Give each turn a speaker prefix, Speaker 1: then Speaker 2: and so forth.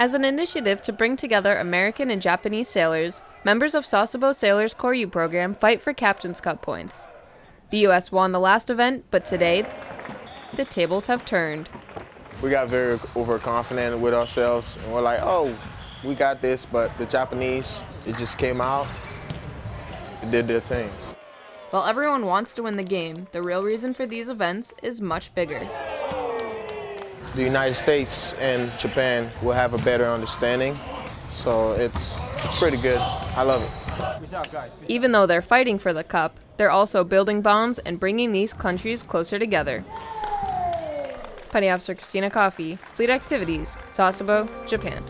Speaker 1: As an initiative to bring together American and Japanese sailors, members of Sasebo Sailors Koryu program fight for Captain's Cup points. The U.S. won the last event, but today, the tables have turned.
Speaker 2: We got very overconfident with ourselves, and we're like, oh, we got this, but the Japanese, it just came out, it did their thing.
Speaker 1: While everyone wants to win the game, the real reason for these events is much bigger.
Speaker 2: The United States and Japan will have a better understanding, so it's, it's pretty good. I love it.
Speaker 1: Even though they're fighting for the cup, they're also building bonds and bringing these countries closer together. Petty Officer Christina Coffey, Fleet Activities, Sasebo, Japan.